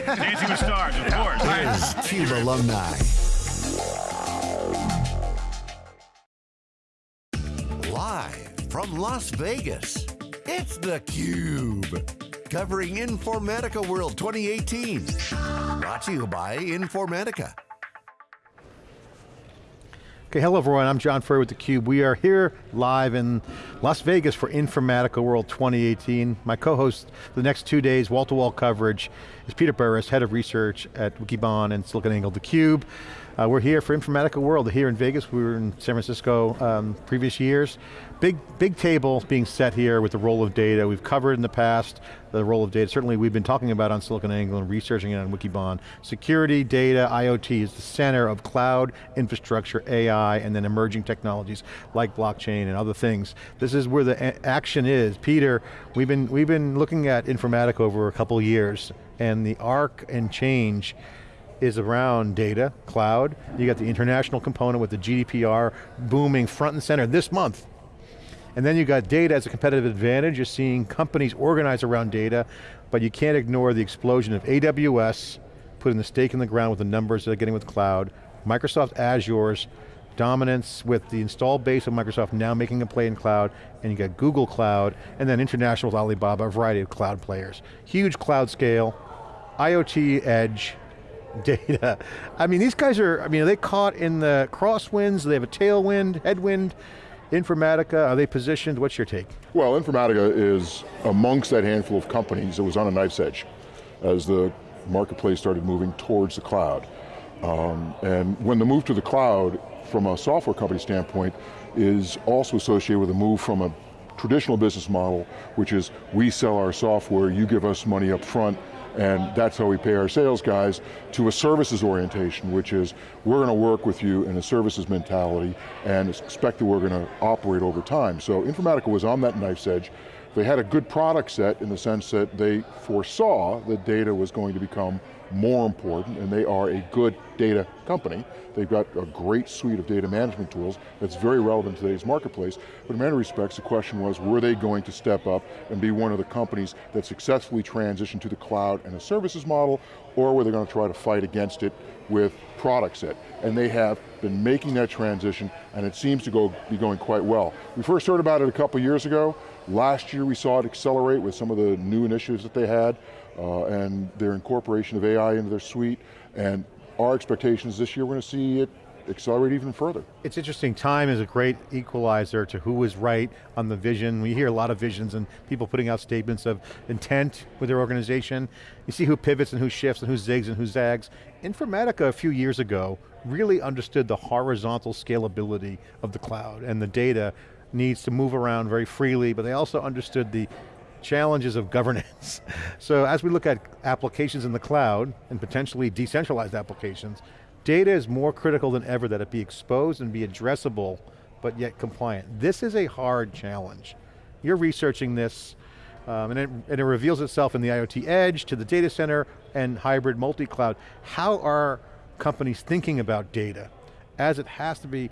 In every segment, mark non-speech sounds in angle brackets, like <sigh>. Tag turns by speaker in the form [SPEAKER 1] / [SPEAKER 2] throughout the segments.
[SPEAKER 1] Dancing with Stars, of course.
[SPEAKER 2] Here's CUBE alumni. Live from Las Vegas, it's theCUBE. Covering Informatica World 2018. Brought to you by Informatica.
[SPEAKER 3] Okay, hello everyone, I'm John Furrier with theCUBE. We are here live in Las Vegas for Informatica World 2018. My co-host for the next two days, wall-to-wall -wall coverage, is Peter Burris, Head of Research at Wikibon and SiliconANGLE theCUBE. Uh, we're here for Informatica World, here in Vegas, we were in San Francisco um, previous years. Big, big table being set here with the role of data. We've covered in the past the role of data. Certainly we've been talking about on SiliconANGLE and researching it on Wikibon. Security, data, IoT is the center of cloud, infrastructure, AI, and then emerging technologies like blockchain and other things. This is where the action is. Peter, we've been, we've been looking at Informatica over a couple years and the arc and change is around data, cloud. You got the international component with the GDPR booming front and center this month. And then you got data as a competitive advantage. You're seeing companies organize around data, but you can't ignore the explosion of AWS, putting the stake in the ground with the numbers they're getting with cloud, Microsoft Azure's dominance with the installed base of Microsoft now making a play in cloud, and you got Google Cloud, and then international with Alibaba, a variety of cloud players. Huge cloud scale, IoT edge, <laughs> data. I mean, these guys are, I mean, are they caught in the crosswinds? Do they have a tailwind, headwind? Informatica, are they positioned? What's your take?
[SPEAKER 4] Well, Informatica is amongst that handful of companies that was on a knife's edge as the marketplace started moving towards the cloud. Um, and when the move to the cloud, from a software company standpoint, is also associated with a move from a traditional business model, which is we sell our software, you give us money up front, and that's how we pay our sales guys, to a services orientation, which is, we're going to work with you in a services mentality, and expect that we're going to operate over time. So Informatica was on that knife's edge. They had a good product set in the sense that they foresaw that data was going to become more important, and they are a good data company. They've got a great suite of data management tools that's very relevant to today's marketplace, but in many respects the question was, were they going to step up and be one of the companies that successfully transitioned to the cloud and a services model, or were they going to try to fight against it with product set? And they have been making that transition, and it seems to go, be going quite well. We first heard about it a couple years ago, Last year we saw it accelerate with some of the new initiatives that they had uh, and their incorporation of AI into their suite. And our expectations this year, we're going to see it accelerate even further.
[SPEAKER 3] It's interesting, time is a great equalizer to who is right on the vision. We hear a lot of visions and people putting out statements of intent with their organization. You see who pivots and who shifts and who zigs and who zags. Informatica a few years ago really understood the horizontal scalability of the cloud and the data needs to move around very freely, but they also understood the challenges of governance. <laughs> so as we look at applications in the cloud, and potentially decentralized applications, data is more critical than ever that it be exposed and be addressable, but yet compliant. This is a hard challenge. You're researching this, um, and, it, and it reveals itself in the IoT edge, to the data center, and hybrid multi-cloud. How are companies thinking about data as it has to be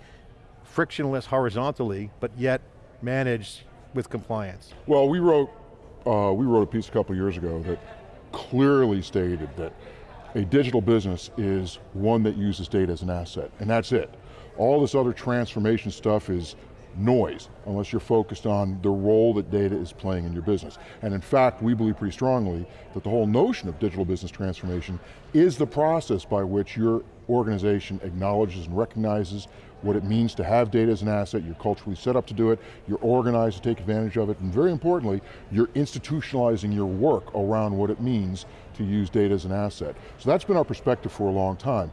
[SPEAKER 3] frictionless horizontally, but yet managed with compliance?
[SPEAKER 4] Well, we wrote, uh, we wrote a piece a couple years ago that clearly stated that a digital business is one that uses data as an asset, and that's it. All this other transformation stuff is noise, unless you're focused on the role that data is playing in your business. And in fact, we believe pretty strongly that the whole notion of digital business transformation is the process by which your organization acknowledges and recognizes what it means to have data as an asset, you're culturally set up to do it, you're organized to take advantage of it, and very importantly, you're institutionalizing your work around what it means to use data as an asset. So that's been our perspective for a long time.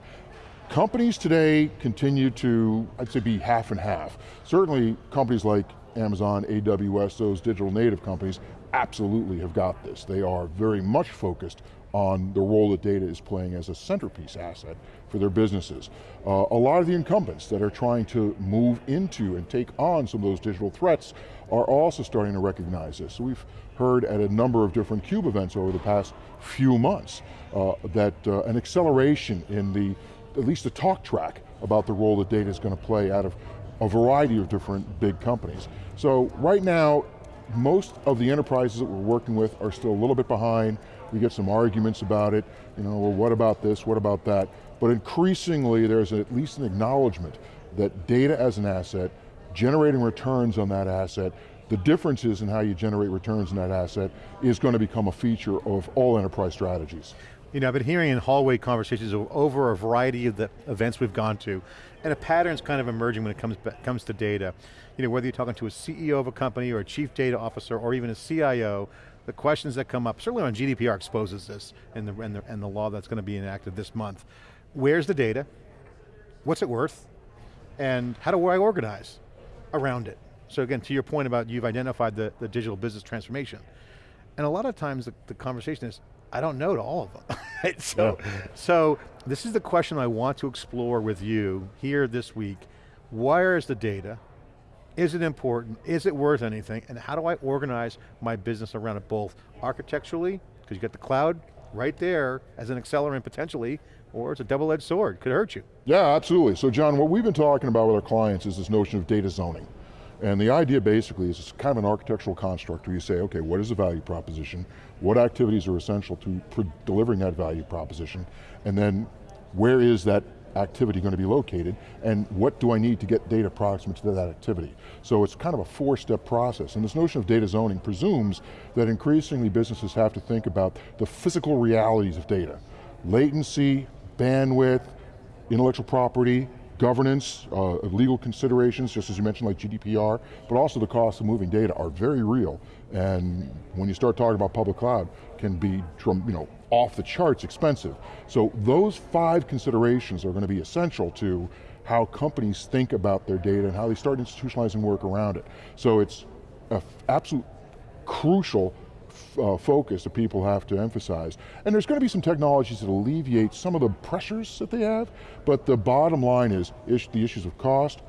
[SPEAKER 4] Companies today continue to, I'd say be half and half. Certainly companies like Amazon, AWS, those digital native companies absolutely have got this. They are very much focused on the role that data is playing as a centerpiece asset for their businesses. Uh, a lot of the incumbents that are trying to move into and take on some of those digital threats are also starting to recognize this. So we've heard at a number of different CUBE events over the past few months uh, that uh, an acceleration in the, at least the talk track about the role that data is going to play out of a variety of different big companies. So right now, most of the enterprises that we're working with are still a little bit behind we get some arguments about it, you know, well what about this, what about that? But increasingly there's at least an acknowledgement that data as an asset, generating returns on that asset, the differences in how you generate returns in that asset is going to become a feature of all enterprise strategies.
[SPEAKER 3] You know, I've been hearing in hallway conversations over a variety of the events we've gone to, and a pattern's kind of emerging when it comes, comes to data. You know, whether you're talking to a CEO of a company or a chief data officer or even a CIO, the questions that come up, certainly when GDPR exposes this and the, and the, and the law that's going to be enacted this month. Where's the data? What's it worth? And how do I organize around it? So again, to your point about you've identified the, the digital business transformation. And a lot of times the, the conversation is, I don't know to all of them. <laughs> right? so, so this is the question I want to explore with you here this week. Where is the data? Is it important? Is it worth anything? And how do I organize my business around it both architecturally, because you got the cloud right there as an accelerant potentially, or it's a double-edged sword, could hurt you.
[SPEAKER 4] Yeah, absolutely. So John, what we've been talking about with our clients is this notion of data zoning. And the idea basically is it's kind of an architectural construct where you say, okay, what is the value proposition? What activities are essential to delivering that value proposition? And then where is that activity going to be located? And what do I need to get data proximate to that activity? So it's kind of a four-step process. And this notion of data zoning presumes that increasingly businesses have to think about the physical realities of data. Latency, bandwidth, intellectual property, governance, uh, legal considerations, just as you mentioned like GDPR, but also the cost of moving data are very real. And when you start talking about public cloud, can be you know, off the charts expensive. So those five considerations are going to be essential to how companies think about their data and how they start institutionalizing work around it. So it's absolute crucial uh, focus that people have to emphasize. And there's going to be some technologies that alleviate some of the pressures that they have, but the bottom line is is the issues of cost,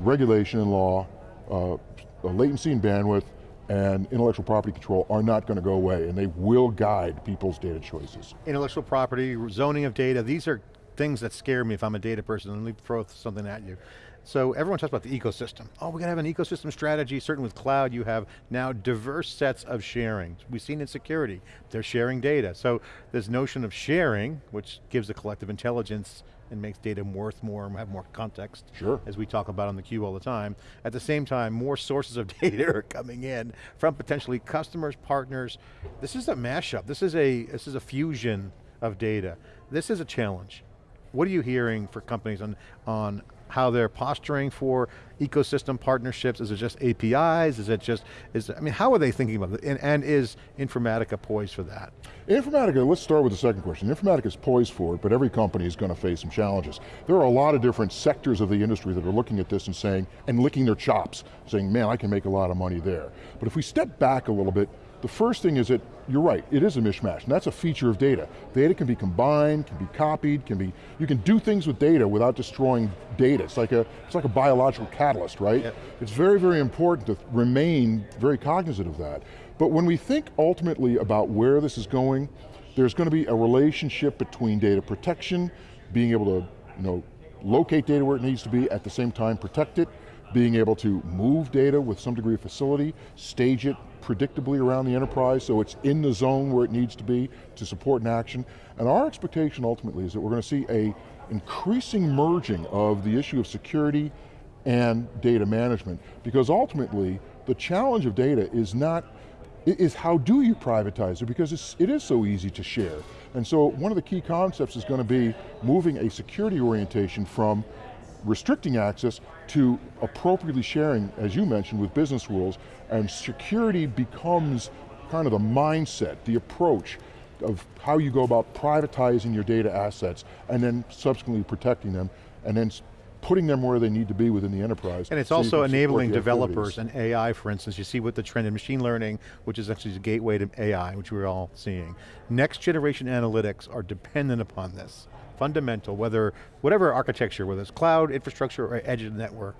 [SPEAKER 4] regulation and law, uh, latency and bandwidth, and intellectual property control are not going to go away, and they will guide people's data choices.
[SPEAKER 3] Intellectual property, zoning of data, these are things that scare me if I'm a data person, let me throw something at you. So everyone talks about the ecosystem. Oh, we got to have an ecosystem strategy. Certainly with cloud, you have now diverse sets of sharing. We've seen in security, they're sharing data. So this notion of sharing, which gives the collective intelligence and makes data worth more and have more context.
[SPEAKER 4] Sure.
[SPEAKER 3] As we talk about on the cube all the time. At the same time, more sources of <laughs> data are coming in from potentially customers, partners. This is a mashup. This is a, this is a fusion of data. This is a challenge. What are you hearing for companies on, on how they're posturing for ecosystem partnerships? Is it just APIs? Is it just, is I mean, how are they thinking about it? And, and is Informatica poised for that?
[SPEAKER 4] Informatica, let's start with the second question. Informatica is poised for it, but every company is going to face some challenges. There are a lot of different sectors of the industry that are looking at this and saying, and licking their chops, saying, man, I can make a lot of money there. But if we step back a little bit, the first thing is that, you're right, it is a mishmash, and that's a feature of data. Data can be combined, can be copied, can be, you can do things with data without destroying data. It's like a, it's like a biological catalyst, right? Yep. It's very, very important to remain very cognizant of that. But when we think ultimately about where this is going, there's going to be a relationship between data protection, being able to you know, locate data where it needs to be, at the same time protect it, being able to move data with some degree of facility, stage it predictably around the enterprise so it's in the zone where it needs to be to support an action. And our expectation ultimately is that we're going to see a increasing merging of the issue of security and data management because ultimately the challenge of data is not is how do you privatize it because it's, it is so easy to share. And so one of the key concepts is going to be moving a security orientation from restricting access to appropriately sharing, as you mentioned, with business rules, and security becomes kind of the mindset, the approach of how you go about privatizing your data assets and then subsequently protecting them and then putting them where they need to be within the enterprise.
[SPEAKER 3] And it's so also enabling developers and AI, for instance. You see with the trend in machine learning, which is actually the gateway to AI, which we're all seeing. Next generation analytics are dependent upon this fundamental, whether, whatever architecture, whether it's cloud, infrastructure, or edge network,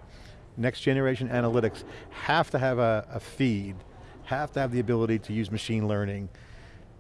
[SPEAKER 3] next generation analytics have to have a, a feed, have to have the ability to use machine learning,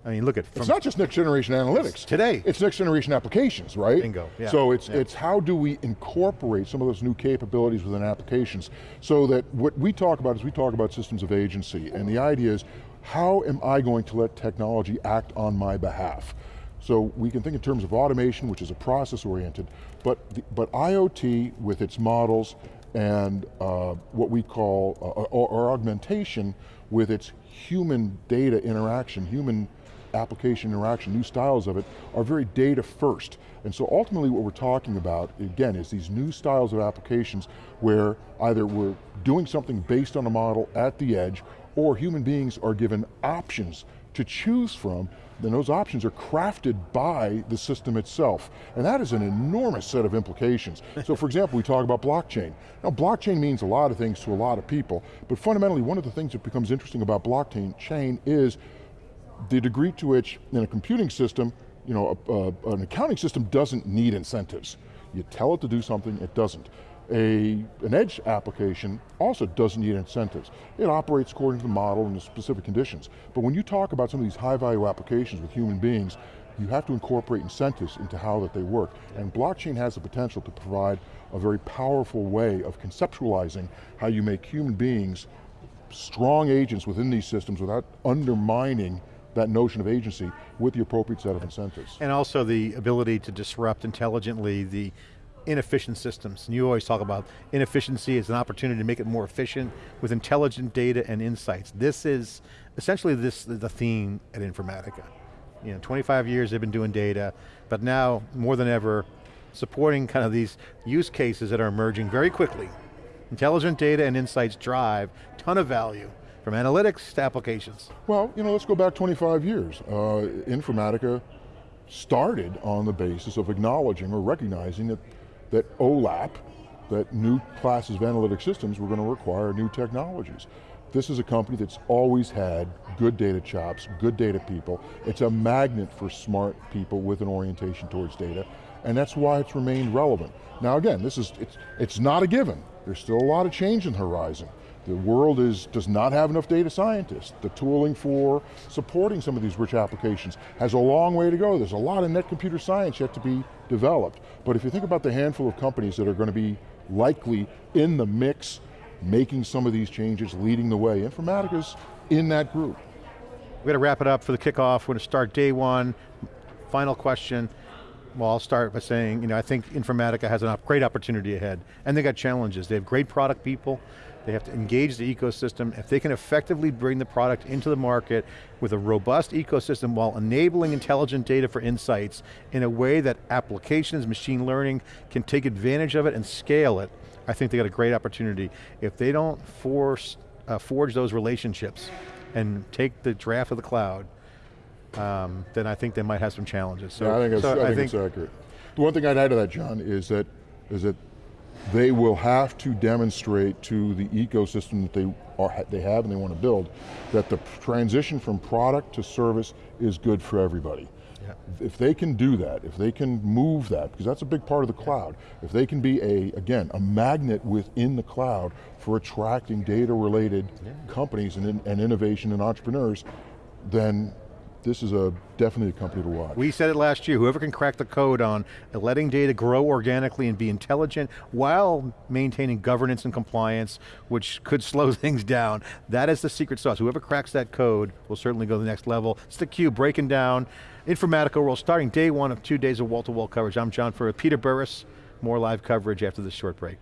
[SPEAKER 3] I mean, look at
[SPEAKER 4] It's not just next generation analytics.
[SPEAKER 3] Today.
[SPEAKER 4] It's next generation applications, right?
[SPEAKER 3] Bingo, yeah.
[SPEAKER 4] So it's,
[SPEAKER 3] yeah.
[SPEAKER 4] it's how do we incorporate some of those new capabilities within applications so that what we talk about is we talk about systems of agency and the idea is how am I going to let technology act on my behalf? So we can think in terms of automation, which is a process oriented, but, the, but IoT with its models and uh, what we call, uh, or, or augmentation with its human data interaction, human application interaction, new styles of it, are very data first. And so ultimately what we're talking about, again, is these new styles of applications where either we're doing something based on a model at the edge, or human beings are given options to choose from, then those options are crafted by the system itself. And that is an enormous set of implications. so for example, we talk about blockchain. Now blockchain means a lot of things to a lot of people, but fundamentally one of the things that becomes interesting about blockchain chain is the degree to which in a computing system, you know, a, a, an accounting system doesn't need incentives. You tell it to do something, it doesn't. A, an edge application also doesn't need incentives. It operates according to the model and the specific conditions. But when you talk about some of these high value applications with human beings, you have to incorporate incentives into how that they work. And blockchain has the potential to provide a very powerful way of conceptualizing how you make human beings strong agents within these systems without undermining that notion of agency with the appropriate set of incentives.
[SPEAKER 3] And also the ability to disrupt intelligently the inefficient systems. And you always talk about inefficiency as an opportunity to make it more efficient with intelligent data and insights. This is, essentially this the theme at Informatica. You know, 25 years they've been doing data, but now more than ever, supporting kind of these use cases that are emerging very quickly. Intelligent data and insights drive ton of value from analytics to applications.
[SPEAKER 4] Well, you know, let's go back 25 years. Uh, Informatica started on the basis of acknowledging or recognizing that, that OLAP, that new classes of analytic systems were going to require new technologies. This is a company that's always had good data chops, good data people. It's a magnet for smart people with an orientation towards data, and that's why it's remained relevant. Now again, this is, it's, it's not a given. There's still a lot of change in the horizon. The world is, does not have enough data scientists. The tooling for supporting some of these rich applications has a long way to go. There's a lot of net computer science yet to be developed. But if you think about the handful of companies that are going to be likely in the mix, making some of these changes, leading the way, Informatica's in that group.
[SPEAKER 3] We're going to wrap it up for the kickoff. We're going to start day one. Final question. Well, I'll start by saying, you know, I think Informatica has a great opportunity ahead, and they got challenges. They have great product people, they have to engage the ecosystem. If they can effectively bring the product into the market with a robust ecosystem while enabling intelligent data for insights in a way that applications, machine learning can take advantage of it and scale it, I think they got a great opportunity. If they don't force, uh, forge those relationships and take the draft of the cloud, um, then I think they might have some challenges.
[SPEAKER 4] So, yeah, I think, it's, so I think, I think it's accurate. The one thing I'd add to that, John, is that is that they will have to demonstrate to the ecosystem that they, are, they have and they want to build that the transition from product to service is good for everybody. Yeah. If they can do that, if they can move that, because that's a big part of the cloud, if they can be a, again, a magnet within the cloud for attracting data related yeah. companies and, and innovation and entrepreneurs, then this is a definitely a company to watch.
[SPEAKER 3] We said it last year, whoever can crack the code on letting data grow organically and be intelligent while maintaining governance and compliance, which could <laughs> slow things down, that is the secret sauce. Whoever cracks that code will certainly go to the next level. It's theCUBE breaking down Informatica World, starting day one of two days of wall-to-wall -wall coverage. I'm John Furrier, Peter Burris, more live coverage after this short break.